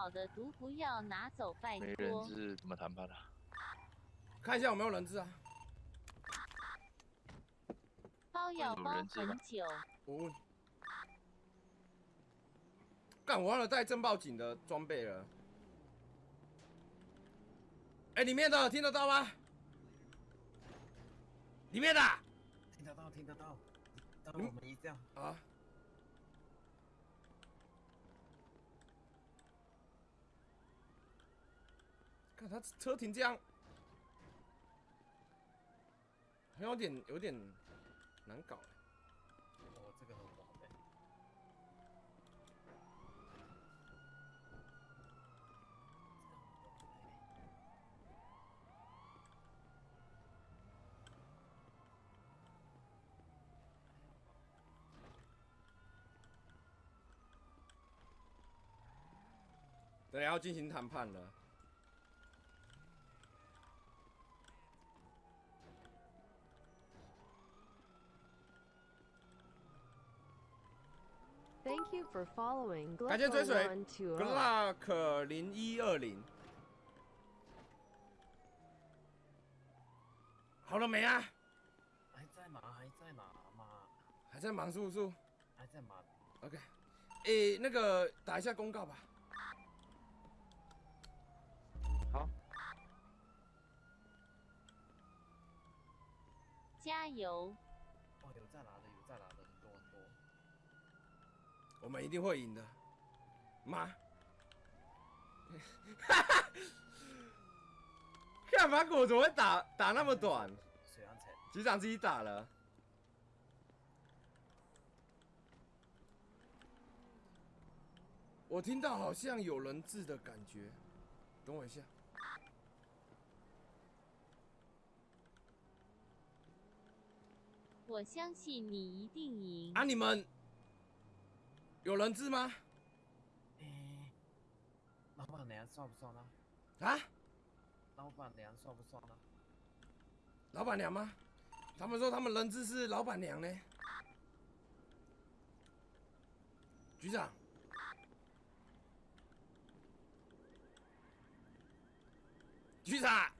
好的毒不要拿走，拜没人托。质怎么谈判啊？看一下有没有人质啊？包要包很久，我问。干，我忘了带震爆警的装备了。哎、里面的听得到吗？里面的听得到，听得到。当你们我们一这样，啊。看他车停这样，好像有点有点难搞。哦，这个很黄的。对，要进行谈判了。Thank you for following 感谢追随 One Two，Glock 零一二零，好了没啊？还在忙？还在吗？妈，还在忙叔叔还在忙？？OK，诶、那个打一下公告吧。好，加油！哦，有在拿的，有在拿的，很多很多。我们一定会赢的，妈！干嘛我怎么会打打那么短？水安城，局长自己打了。我听到好像有人质的感觉，等我一下。我相信你一定赢。啊，你们有人质吗？哎，老板娘算不算呢？啊，老板娘算不算呢？老板娘吗？他们说他们人质是老板娘呢。局长，局长，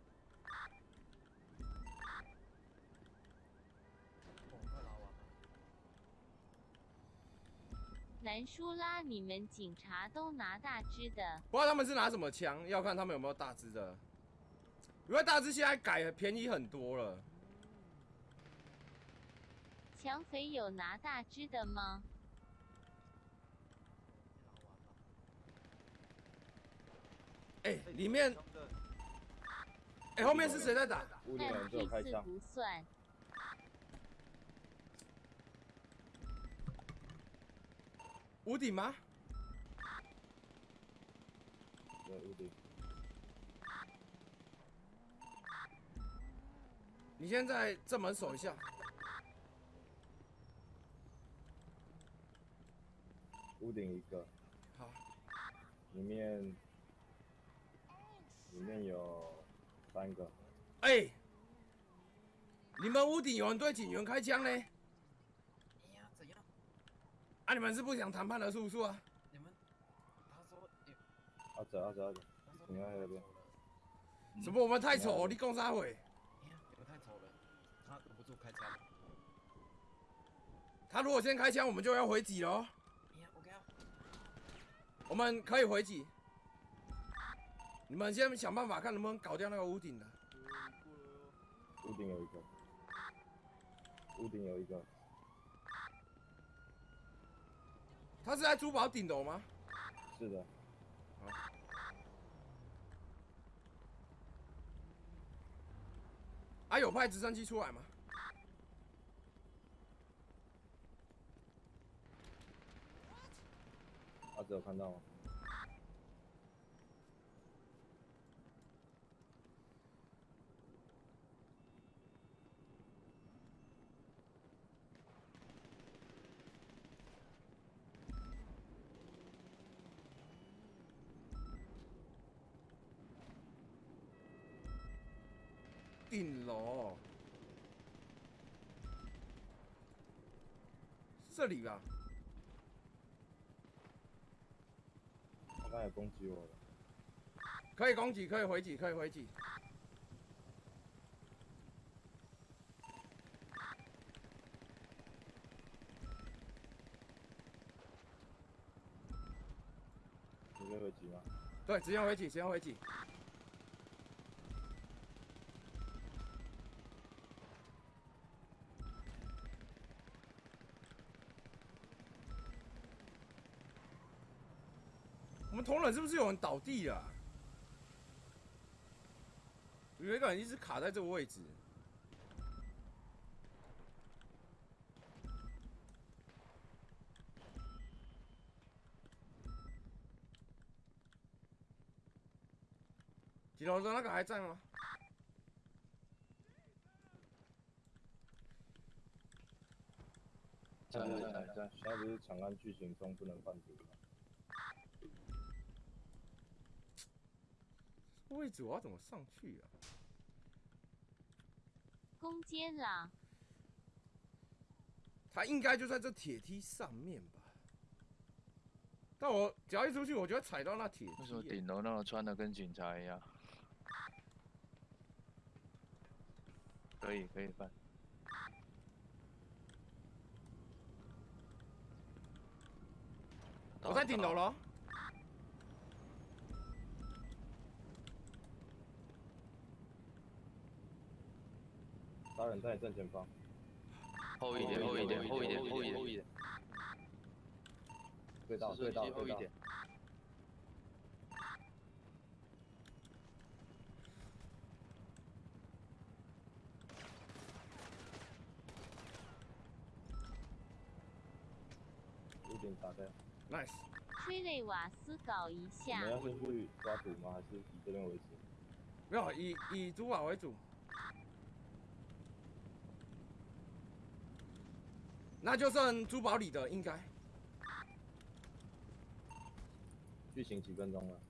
南舒拉，你们警察都拿大支的，不知道他们是拿什么枪，要看他们有没有大支的。因为大支现在改便宜很多了。抢匪有拿大支的吗？哎、里面，哎、后面是谁在打？屋顶有但人对我 P 四开枪，不算。屋顶吗？对屋顶。你先在正门守一下。屋顶一个，好，里面里面有三个，哎、你们屋顶有人对警员开枪呢？哎呀，怎样？啊，你们是不想谈判了，是不是啊？你们？他说有，阿哲阿哲阿哲，他说你看那边，什么我们太丑？你讲啥会？哎呀，你们太丑了，他忍不住开枪。他如果先开枪，我们就要回击喽。我们可以回击。你们先想办法看能不能搞掉那个屋顶的。屋顶有一个，屋顶有一个，他是在珠宝顶楼吗？是的，啊，有派直升机出来吗？阿哲有看到吗？顶楼，这里吧。刚才攻击我了，可以攻击，可以回击，可以回击。直接回击吗？对，直接回击，直接回击。们同仁是不是有人倒地了啊？有一个人一直卡在这个位置。几楼的那个还在吗？在在在现在不是长安剧情中不能换组吗？位置我要怎么上去啊？攻坚啦！他应该就在这铁梯上面吧？但我只要一出去，我就会踩到那铁为什么。顶楼那个穿的跟警察一样？可以可以办。我在顶楼了。杀人在正前方，后一点，后一点，后一点，后一点，后一点，对到对到后一点。屋顶打开。Nice，催泪瓦斯搞一我下们。要先去抓赌吗？还是以这边为主？没有以以主瓦为主。那就剩珠宝里的应该。剧情几分钟了？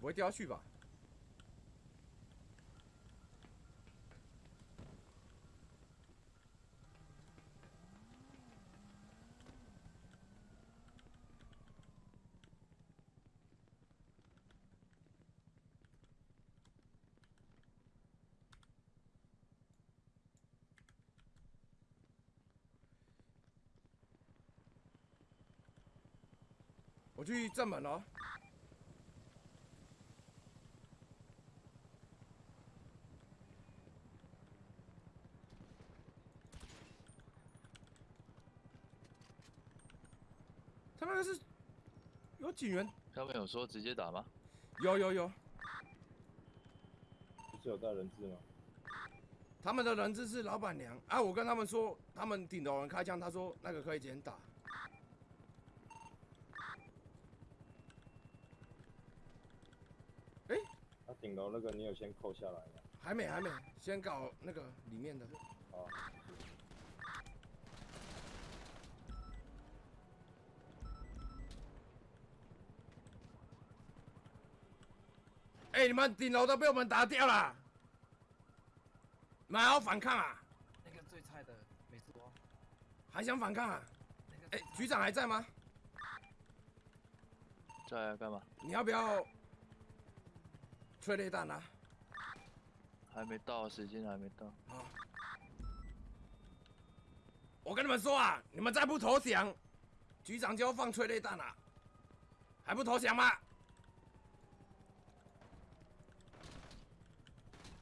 不会掉下去吧？我去正门了哦。他那个是有警员，他们有说直接打吗？有有有，不是有带人质吗？他们的人质是老板娘啊。我跟他们说，他们顶楼人开枪，他说那个可以先打。他顶楼那个你有先扣下来吗？还没还没，先搞那个里面的。好，哎、你们顶楼都被我们打掉了，你们还要反抗啊？那个最菜的没说，还想反抗啊？那个哎、局长还在吗？在来干嘛？你要不要催泪弹啊？还没到，时间还没到。啊！我跟你们说啊，你们再不投降，局长就要放催泪弹了，还不投降吗？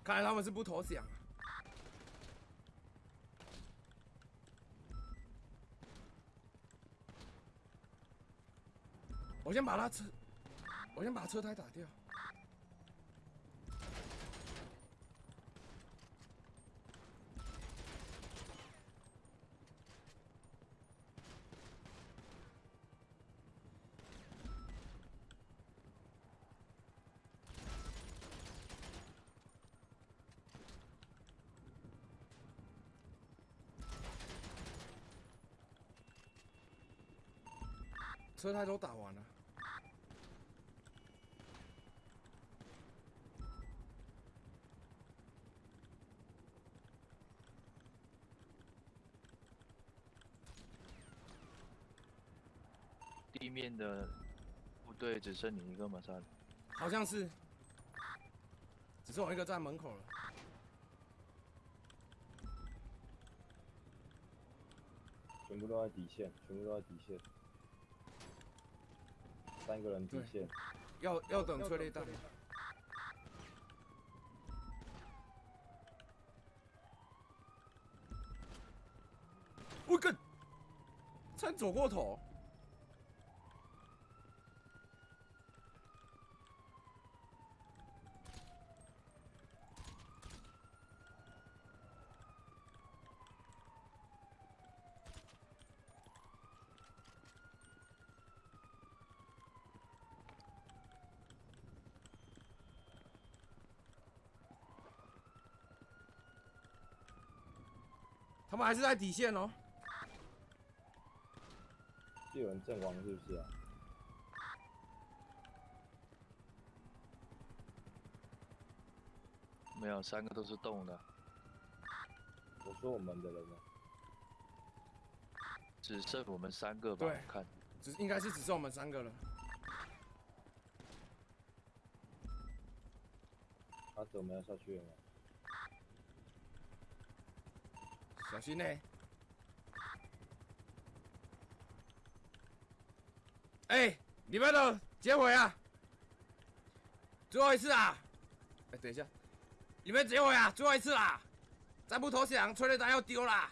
看来他们是不投降啊。我先把他车，我先把车胎打掉。车胎都打完了。地面的部队只剩你一个嘛，三。好像是，只剩我一个在门口了。全部都在底线，全部都在底线，三个人底线，要要等催泪弹。我跟，差点走过头。们还是在底线哦。是有人阵亡是不是啊？没有，三个都是动的，我说我们的人呢？只剩我们三个吧？看只应该是只剩我们三个了。阿泽，我们要下去了小心呢、哎、你们都结尾啊！最后一次啊！哎、等一下，你们结尾啊！最后一次啦！再不投降，催泪弹要丢啦！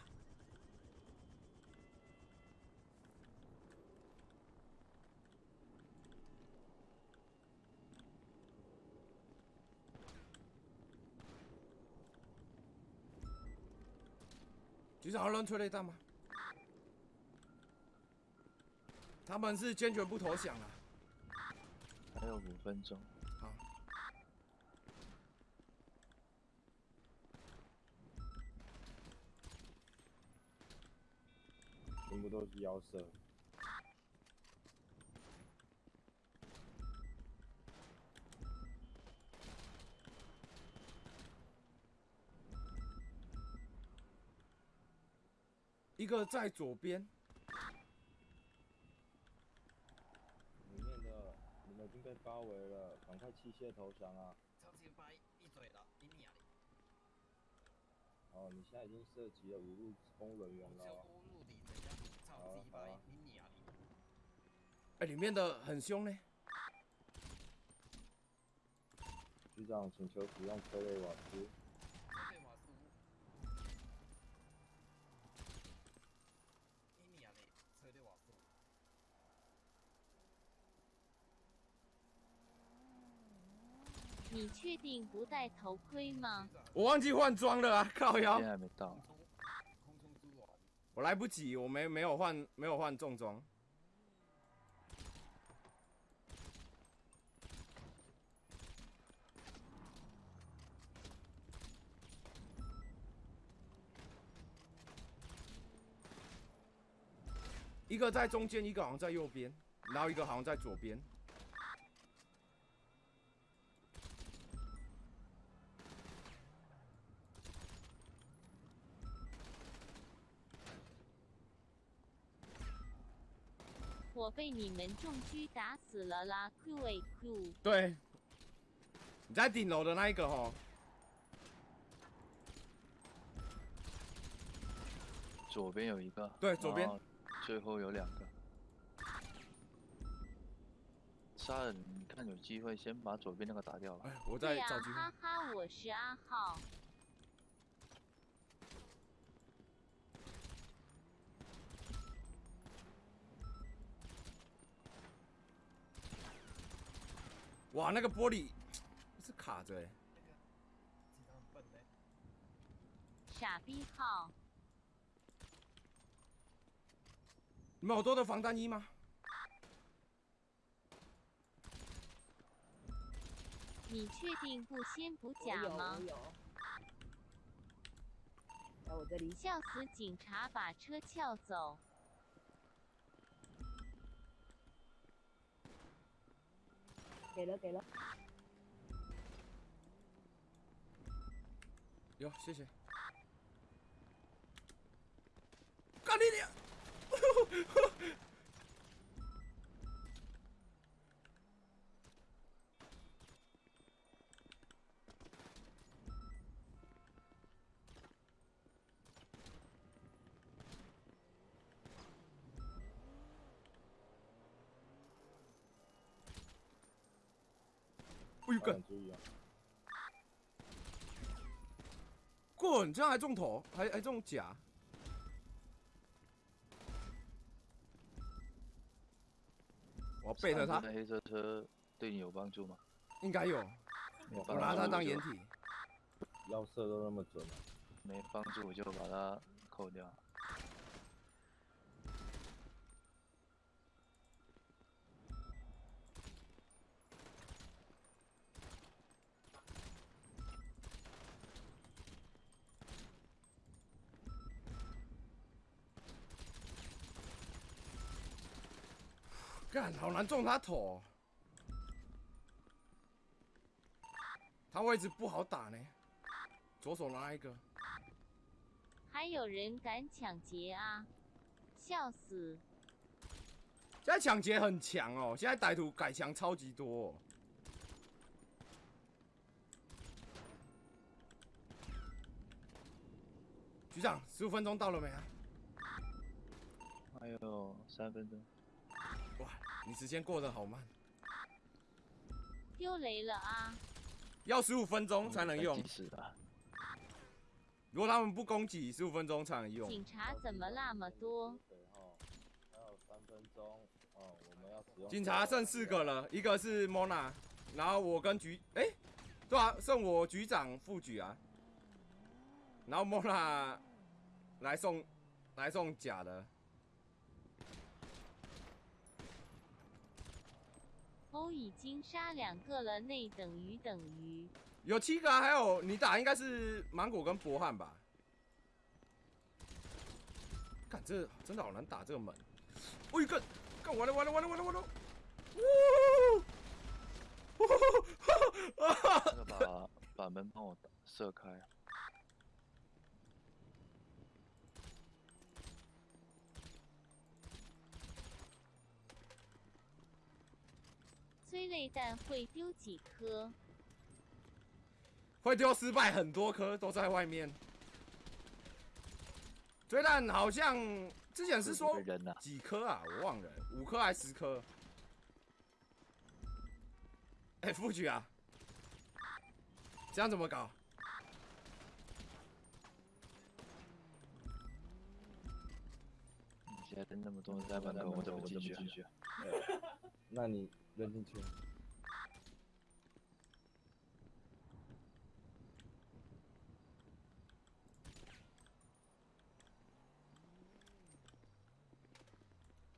局长要扔催泪弹吗？他们是坚决不投降啊！还有五分钟。好，全部都是腰射，个在左边，里面的你们已经被包围了，赶快弃械投降啊！白闭嘴了！哦，你现在已经涉及了五路公人员了啊里面的很凶呢。局长，请求使用催泪瓦斯。对瓦斯，你娘的，车队瓦斯。你确定不戴头盔吗？我忘记换装了啊！靠腰我来不及，我没没有换没有换重装。一个在中间，一个好像在右边，然后一个好像在左边。我被你们重狙打死了啦！Q 尾 Q，对，你在顶楼的那一个吼，左边有一个，对左边最后有两个。杀人，你看有机会先把左边那个打掉了。哎，我、在找机会。哈哈，我是阿浩。哇，那个玻璃是卡着。傻逼号，你们好多的防弹衣吗？你确定不先补甲吗我？有，在我这里。笑死警察把车撬走。给了给了，有，谢谢。干你娘！哎呦，导干演注意啊！滚！这样还中头，还还中甲。我要背着他黑色车对你有帮助吗？应该有。我拿他当掩体。要射都那么准啊！没帮助我就把它扣掉。干，好难中他头、哦。他位置不好打呢。左手拿一个，还有人敢抢劫啊！笑死！现在抢劫很强哦，现在歹徒改强超级多、哦。局长，十五分钟到了没啊？还有三分钟，哇，你时间过得好慢，丢雷了啊！要十五分钟才能用计。时的。如果他们不攻击，十五分钟才能用。警察怎么那么多？还有三分钟哦，我们要使用。警察剩四个了，一个是 Mona，然后我跟局，哎、对啊，剩我局长、副局啊，然后 Mona 来送来送假的，欧已经杀两个了，内等于等于。有七个啊，还有你打应该是芒果跟博汉吧？看这真的好难打这个门，我一个，干完了完了完了完了完了，呜，那个把把门帮我打射开。催泪弹会丢几颗？会丢失败很多颗都在外面。追蛋好像之前是说几颗啊，我忘了，五颗还是十颗？哎、副局啊，这样怎么搞？你现在那么多人在门口，我怎么进去啊？那你扔进去。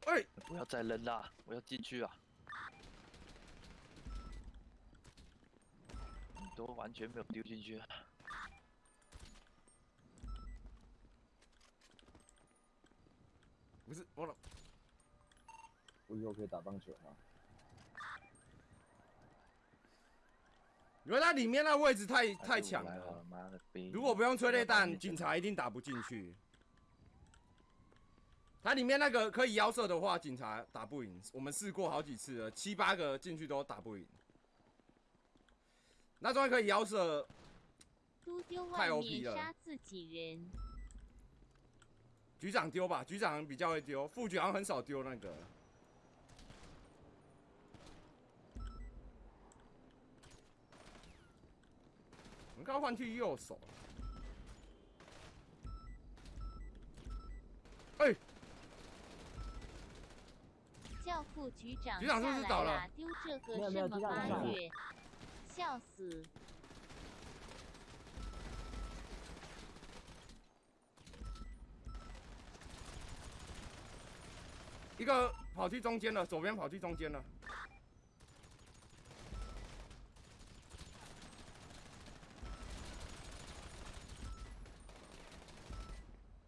哎、不要再扔啦，我要进去啊！你都完全没有丢进去啊。不是我了，我以后可以打棒球吗？因为它里面那位置太太强了！如果不用催泪弹，警察察一定打不进去。它里面那个可以腰射的话，警察打不赢。我们试过好几次了，七八个进去都打不赢。那终于可以腰射，太外 OP 了杀自己人。局长丢吧，局长比较会丢，副局长很少丢那个。我们刚刚换去右手。哎、叫副局长局长是不下来是倒了啦！丢这个没有没有什么八月？笑死！一个跑去中间了，左边跑去中间了。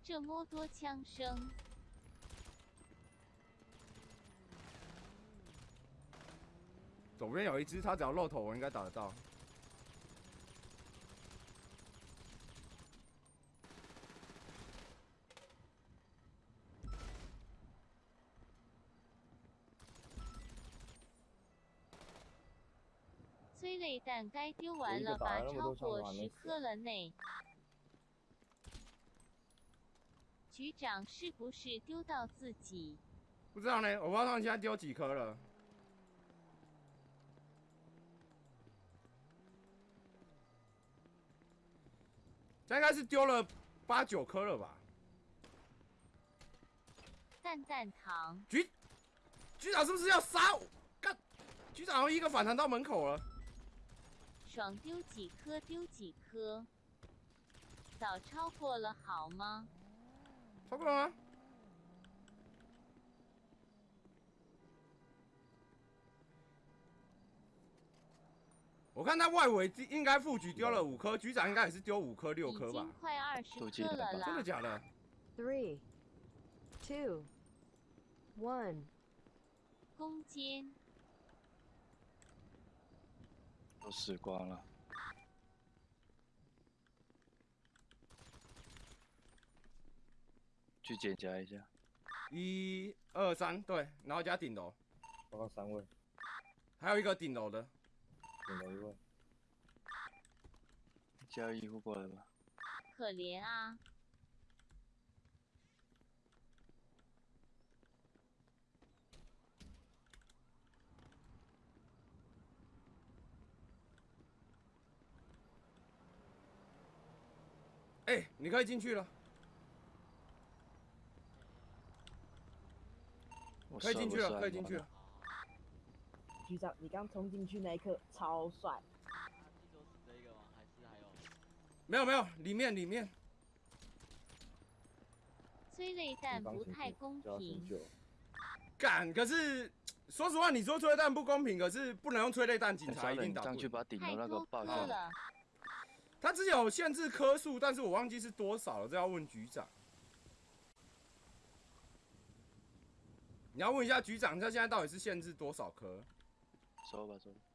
这么多枪声，左边有一只，他只要露头，我应该打得到。催泪弹该丢完了吧？超过十颗了呢。局长是不是丢到自己？不知道呢，我不知道他们现在丢几颗了。应该是丢了八九颗了吧？赞赞糖，局局长是不是要杀我？干！局长一个反弹到门口了。爽丢几颗丢几颗，早超过了好吗？超过了吗？我看他外围应该副局丢了五颗，局长应该也是丢五颗六颗吧？快二十都记得吧颗了啦。真的假的？Three, two, one. 攻坚，都死光了。去检查一下，一二三，对，然后加顶楼，报告三位，还有一个顶楼的，顶楼一位，叫医护过来吧。可怜啊！哎、你可以进去了，我可以进去了，可以进去了。你刚冲进去那一刻超帅，没有没有，里面里面，催泪弹不太公平，就要醒酒，干，可是说实话，你说催泪弹不公平，可是不能用催泪弹，警察一定打不赢。去把顶楼那个爆掉。他之前有限制颗数，但是我忘记是多少了，这要问局长。你要问一下局长，他现在到底是限制多少颗？走吧走吧。